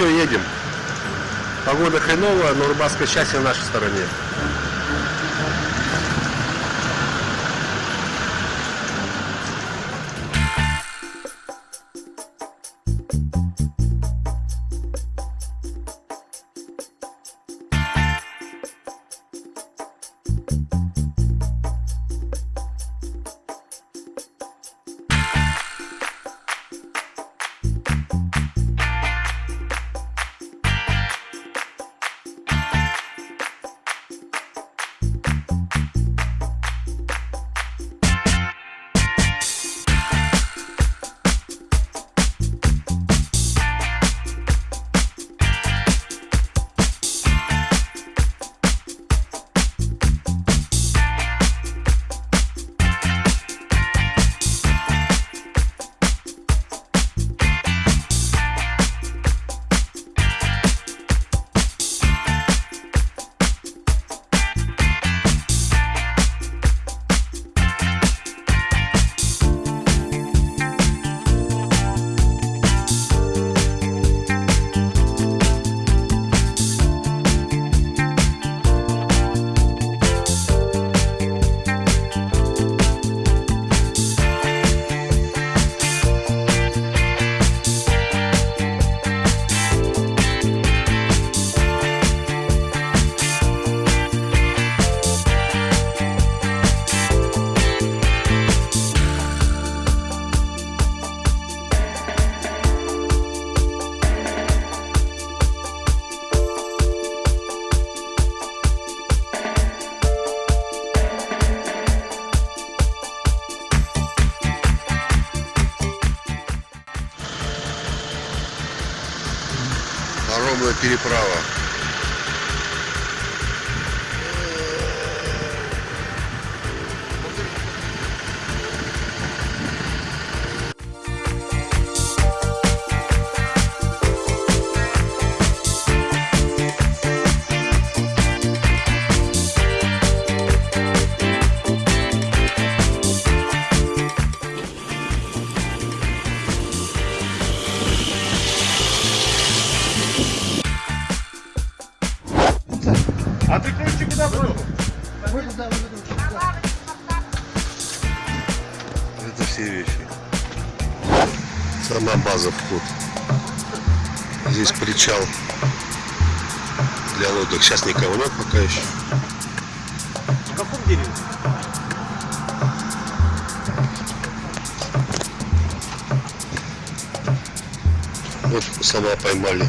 все, едем. Погода хреновая, но рыбацкое счастье на нашей стороне. А ты куда бросил? Это все вещи. Сама база вход. Здесь причал для лодок. Сейчас никого нет пока еще. В каком дереве? Вот сама поймали.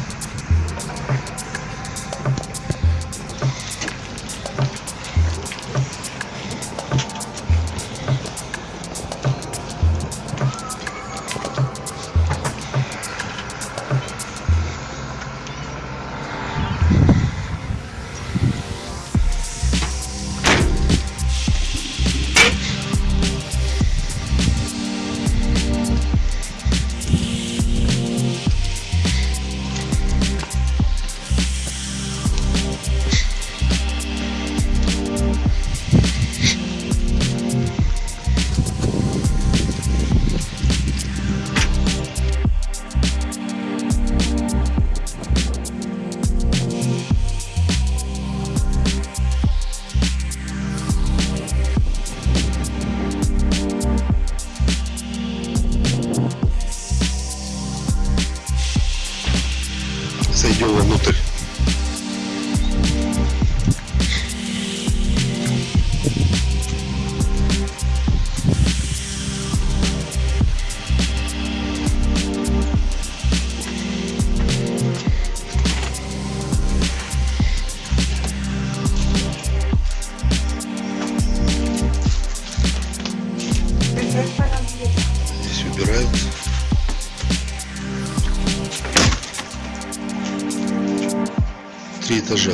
Этажа.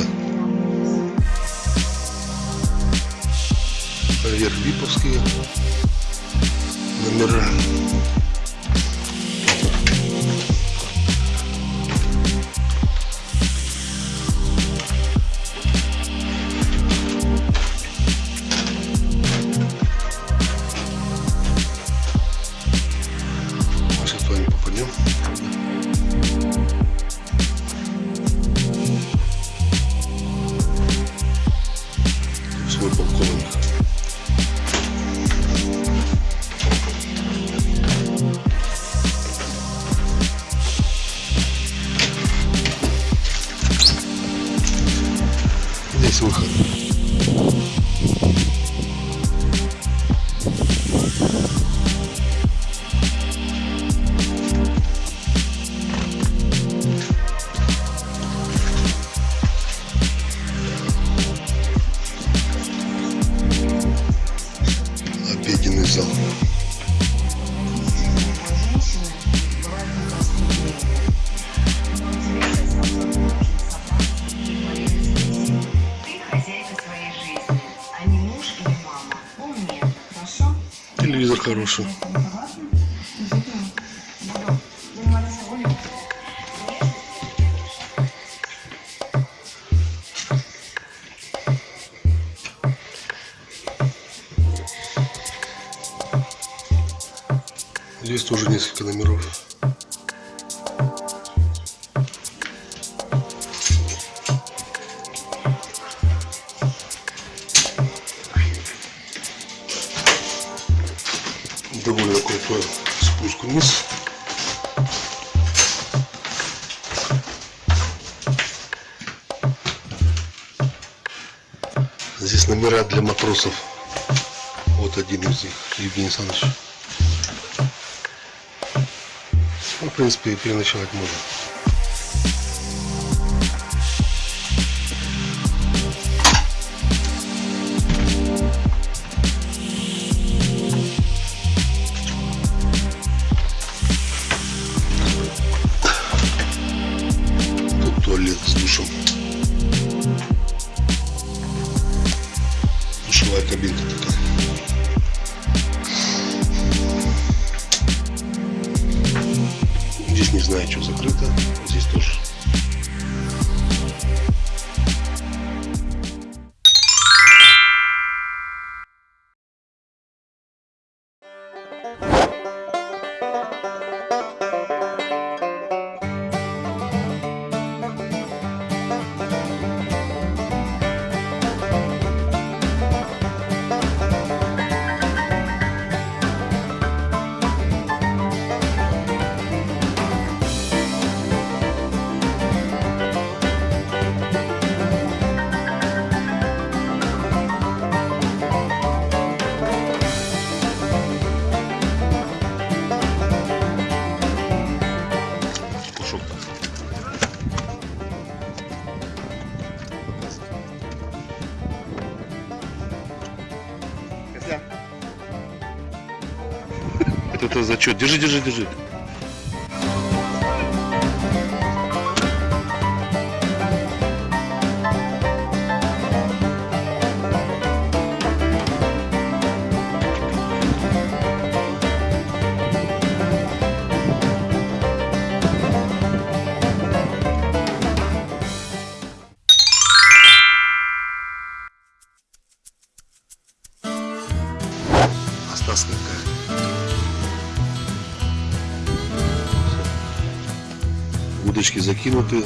Наверх Липовские номера. Несколько номеров. Довольно крутой спуск вниз. Здесь номера для матросов. Вот один из них, Евгений Александрович. Принципе, и переночевать можно. Тут Это, это зачет. Держи, держи, держи. закинуты.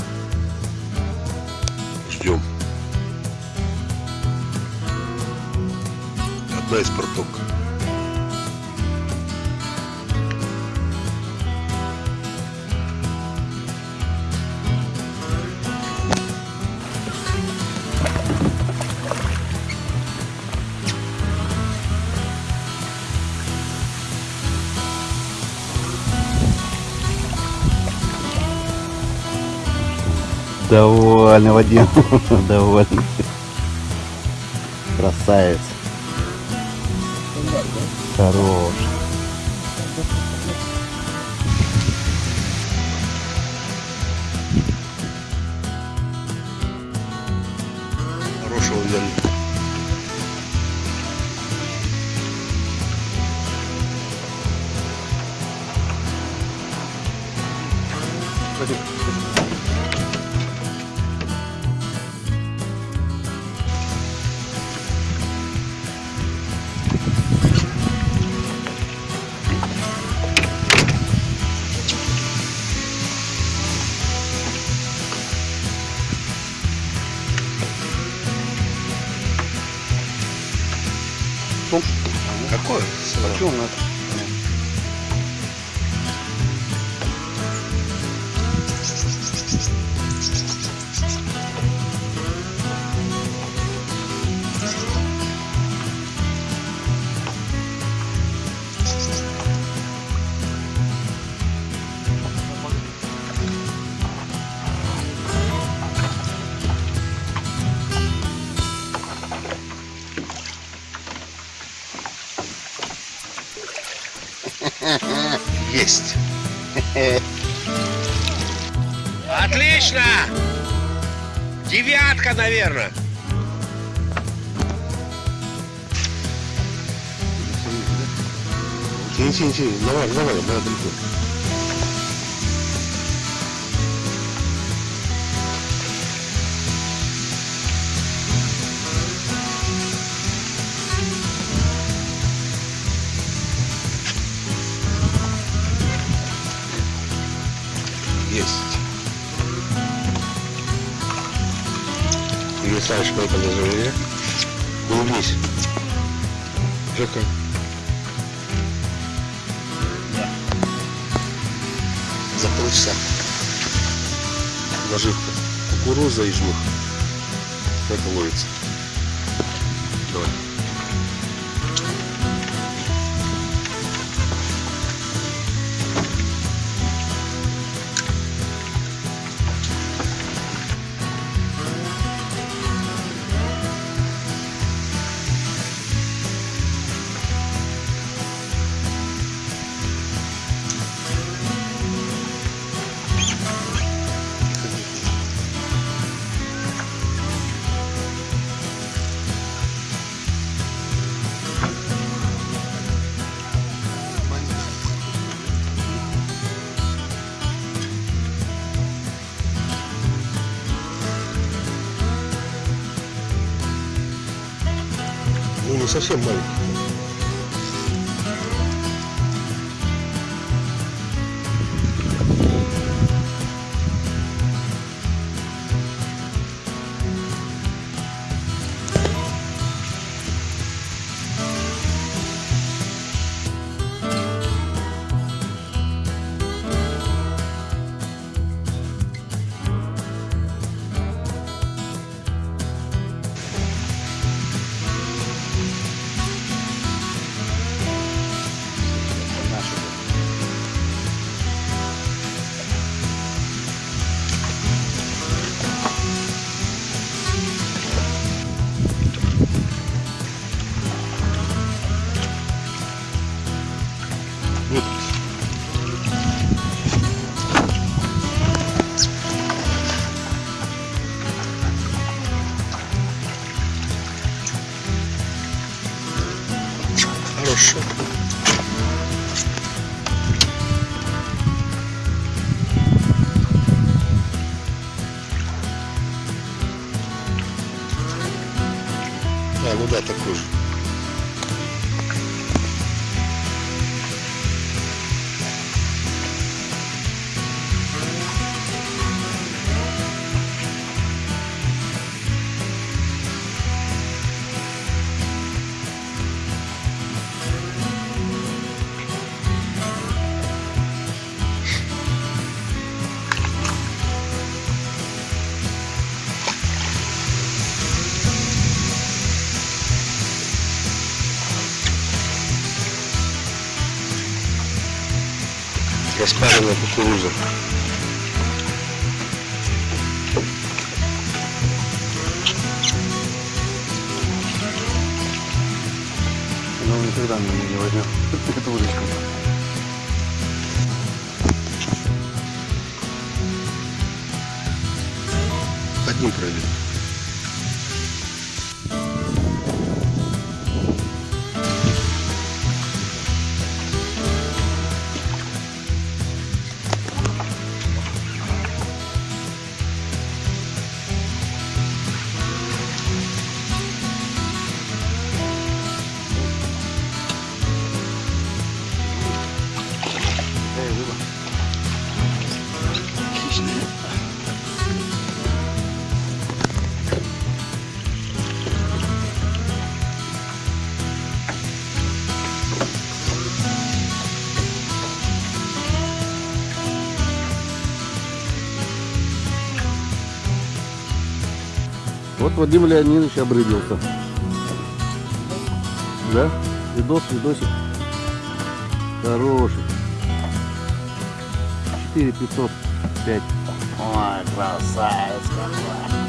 Довольный, Вадим. Довольный. Красавец. Хорош. Есть. Отлично! Девятка, наверное. Тяни, тяни, тяни. Давай, давай, давай, Есть. Юрий Александрович, мы это назовем. Улыбнись. Жека. За полчаса. Наживка. Кукуруза и жмых. Это ловится. Давай. Ну, не Распаренная кукуруза. Но он никогда меня не возьмет. Это удочка. Одним пройдет. Вадим Леонидович обрыбился. Да? Видос, видосик. Хороший. 4505. Ой, красавец какой.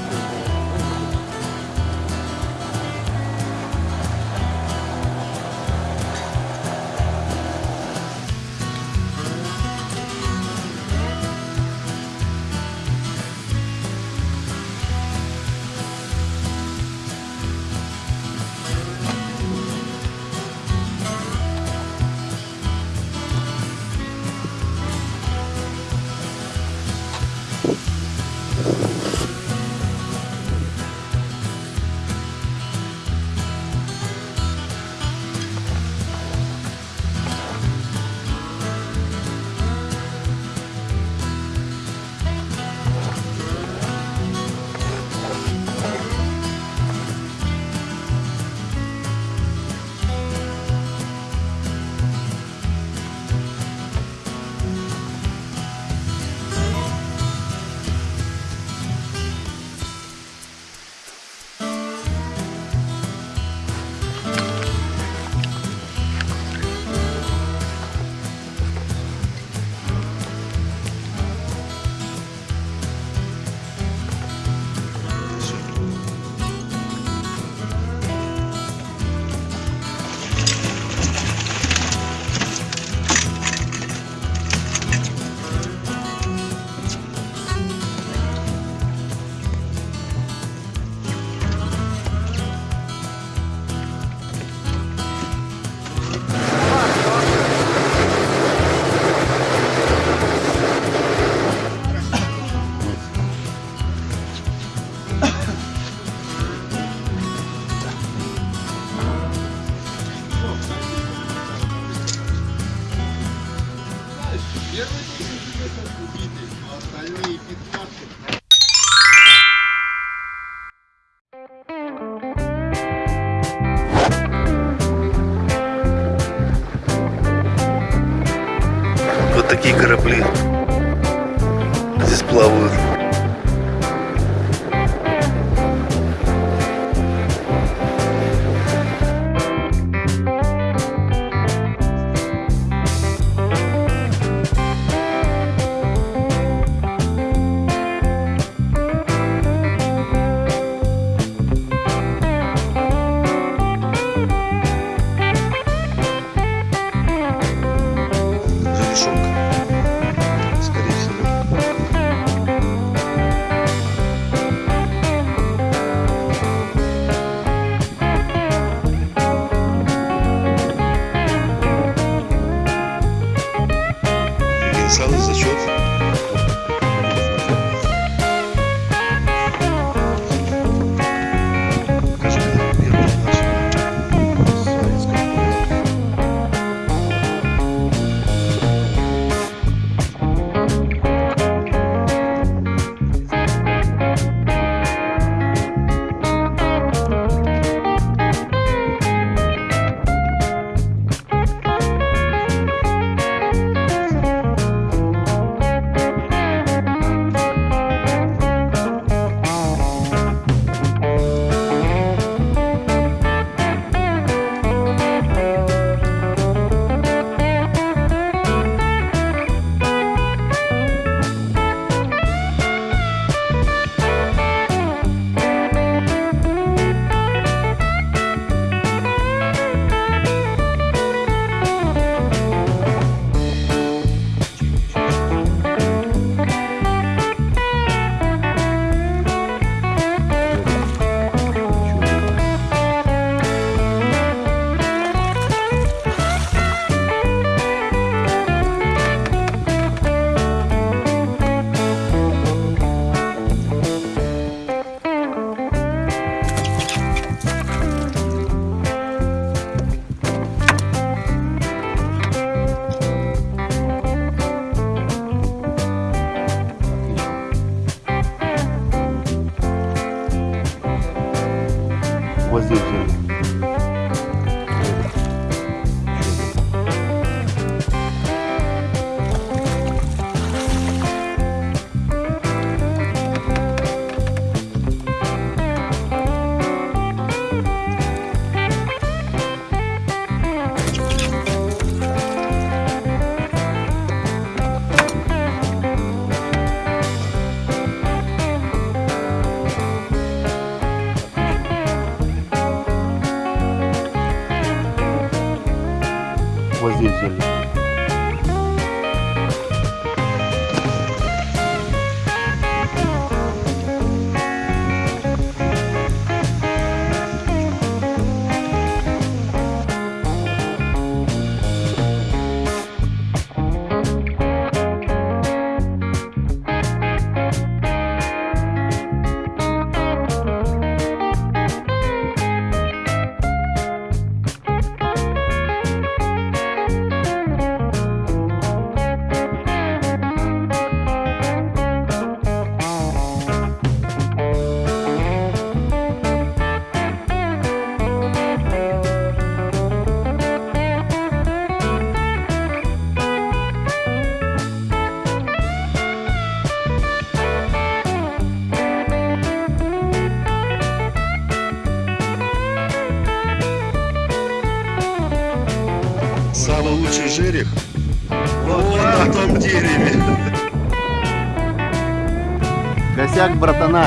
Ништяк, братана.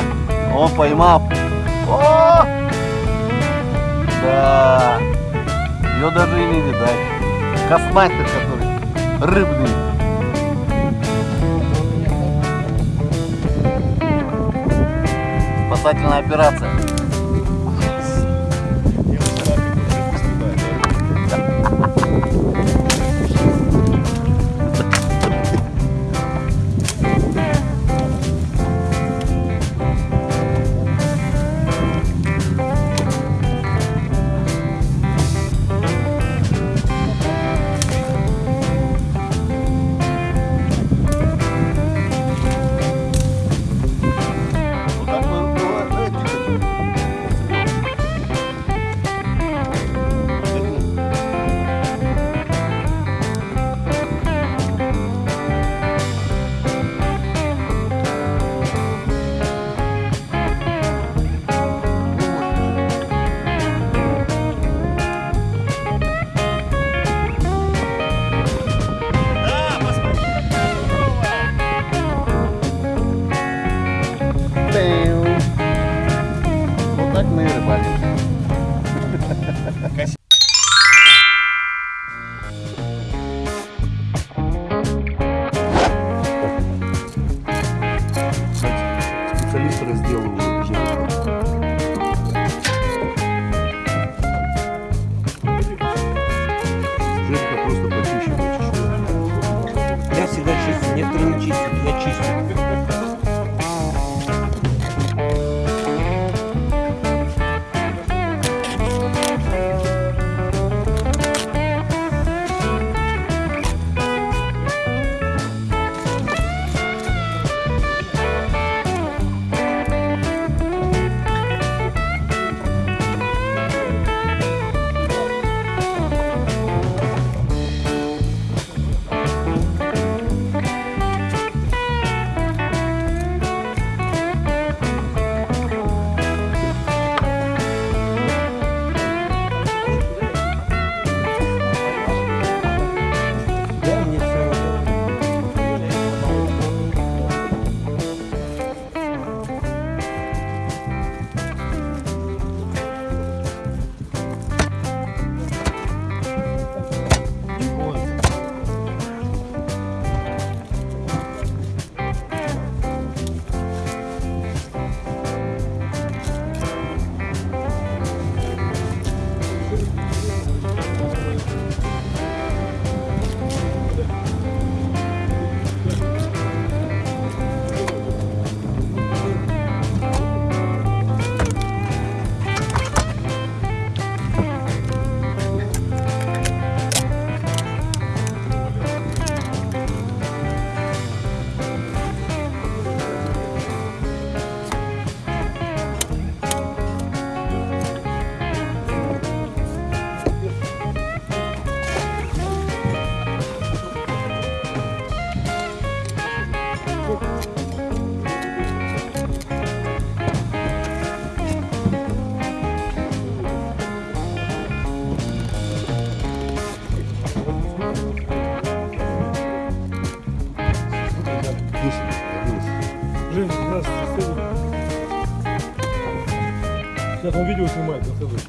О, поймал. О! Да. Ее даже и не видать. Космастер, который рыбный. Спасательная операция. Видео снимает, расскажи.